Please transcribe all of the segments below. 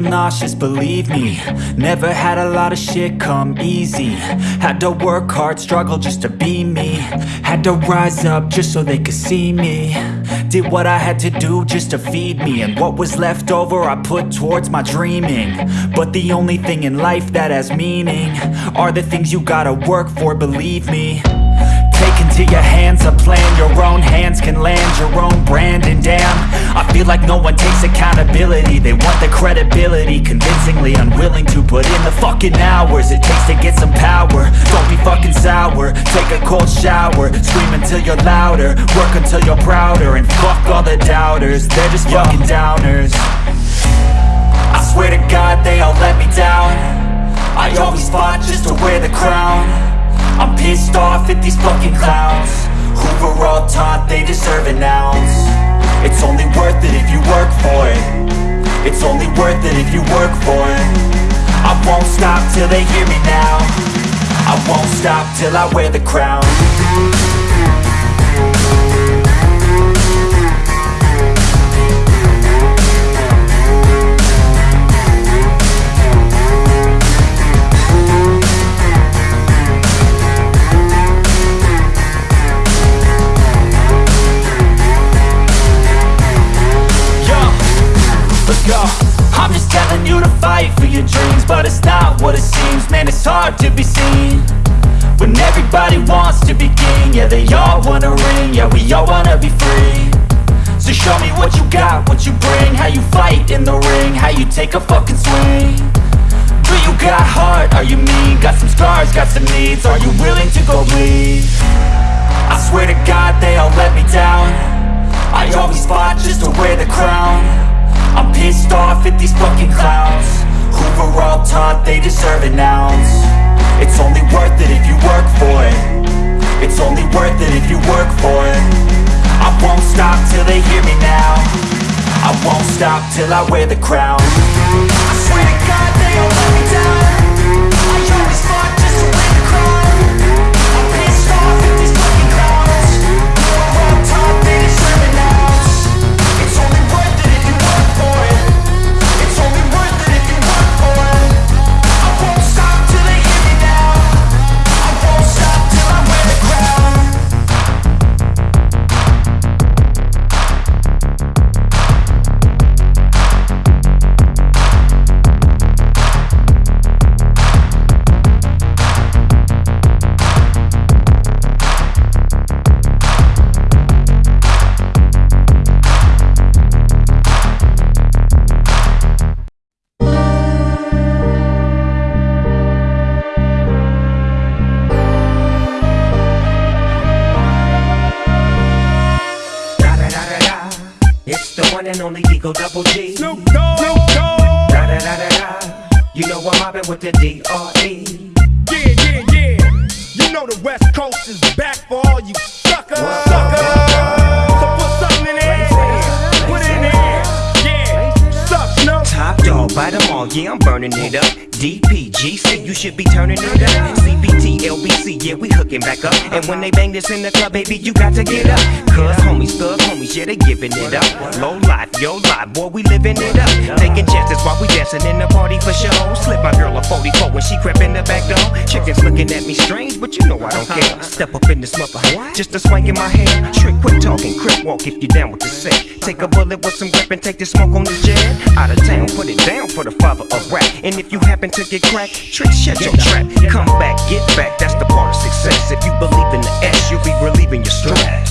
nauseous, believe me. Never had a lot of shit come easy. Had to work hard, struggle just to be me. Had to rise up just so they could see me. Did what I had to do just to feed me. And what was left over I put towards my dreaming. But the only thing in life that has meaning Are the things you gotta work for, believe me. Take into your hands a plan. Your own hands can land your own brand. And damn, feel like no one takes accountability. They want the credibility Convincingly unwilling to put in the fucking hours It takes to get some power. Don't be fucking sour. Take a cold shower. Scream until you're louder. Work until you're prouder And fuck all the doubters. They're just fucking downers. I swear to God they all let me down. I always fought just to wear the crown. I'm pissed off at these fucking clowns. Who were all taught they deserve an ounce It's only worth it if you work for it. It's only worth it if you work for it. I won't stop till they hear me now. I won't stop till I wear the crown you bring How you fight in the ring How you take a fucking swing Do you got heart? Are you mean? Got some scars, got some needs Are you willing to go bleed? I swear to God they all let me down I always fought just to wear the crown I'm pissed off at these fucking clowns Who were all taught they deserve an ounce It's only till I wear the crown and Double G. Snoop Dogg. Da da da da da. You know I'm mobbing with the D.R.E. Yeah, yeah, yeah. You know the West Coast is back for all you suckers. Suckers. So put something in there. Put it in there. Yeah. Suck, Snoop. Top dog, bite them all, yeah, I'm burning it up. DPGC, you should be turning it up. CBT, LBC, yeah, we hooking back up. And when they bang this in the club, baby, you got to get up. Cause homies, thug homies, yeah, they giving it up. Low life, yo life, boy, we living it up. Taking chances while we dancing in the party for show. Slip my girl a 44 when she crept in the back door. Chickens looking at me strange, but you know I don't care. Step up in this mother, just a swank in my hair. Trick, quit talking, crip walk if you down with the set. Take a bullet with some grip and take the smoke on the jet. Out of town, put it down for the father of rap. And if you happen to get cracked, trick, shut your trap. Come back, get back, that's the part of success. If you believe in the S, you'll be relieving your stress.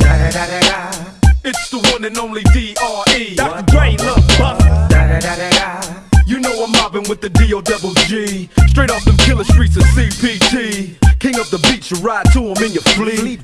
Da da da da da. It's the one and only D.R.E. Dr. Dre, Lil Buster. Da da da da da. You know I'm mobbing with the D.O. double G. Straight off them killer streets of CPT. King of the beach, you ride to him in your fleet.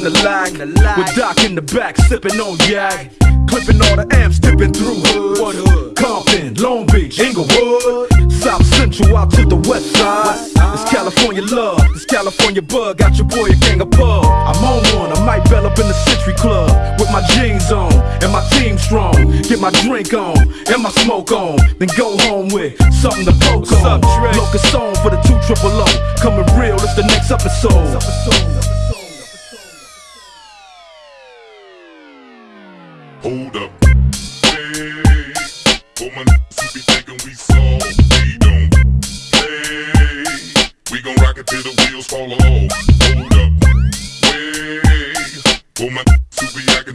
In the lag. With Doc in the back, sipping on yak. Clipping all the amps, dipping through. What hood? Compton, Long Beach, Inglewood. South Central out to the west side. It's California love, it's California bug, got your boy a gang of pub. I'm on one, I might bell up in the Century Club with my jeans on and my team strong. Get my drink on and my smoke on, then go home with something to poke What's on. Up, Locust song for the two triple O, coming real. It's the next episode.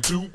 Be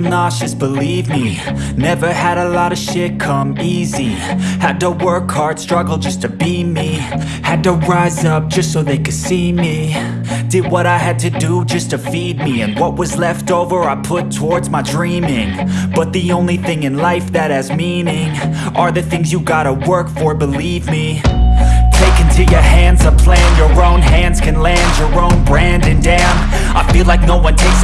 feel nauseous, believe me. Never had a lot of shit come easy. Had to work hard, struggle just to be me. Had to rise up just so they could see me. Did what I had to do just to feed me. And what was left over I put towards my dreaming. But the only thing in life that has meaning Are the things you gotta work for, believe me. Take into your hands a plan Your own hands can land your own brand. And damn, I feel like no one takes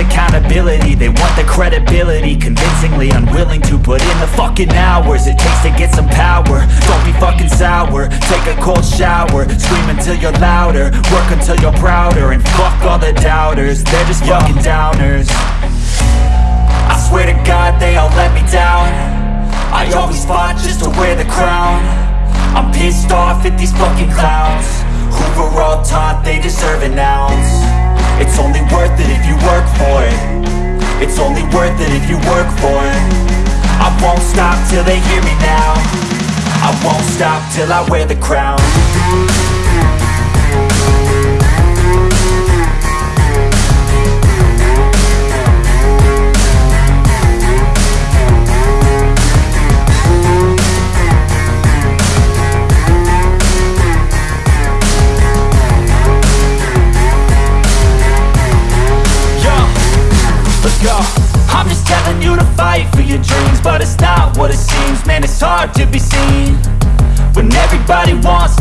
accountability They want the credibility. Convincingly unwilling to put in the fucking hours It takes to get some power. Don't be fucking sour. Take a cold shower. Scream until you're louder. Work until you're prouder. And fuck all the doubters. They're just fucking downers. I swear to God they all let me down. I always fought just to wear the crown. I'm pissed off at these fucking clowns. Who were all taught they deserve it ounce It's only worth it if you work for it. I won't stop till they hear me now. I won't stop till I wear the crown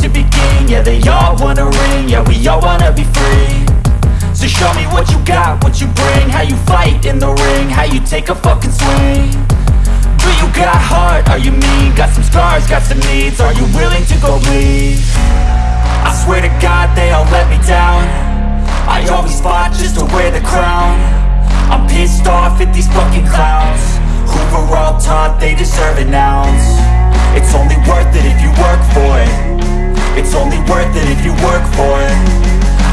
to be king Yeah, they all wanna ring. Yeah, we all wanna be free. So show me what you got, what you bring. How you fight in the ring. How you take a fucking swing. Do you got heart? Are you mean? Got some scars, got some needs. Are you willing to go bleed? I swear to God they all let me down. I always fought just to wear the crown. I'm pissed off at these fucking clowns. Who were all taught they deserve an ounce? It's only worth it if you work for it It's only worth it if you work for it.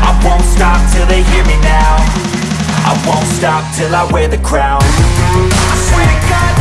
I won't stop till they hear me now. I won't stop till I wear the crown. I swear to God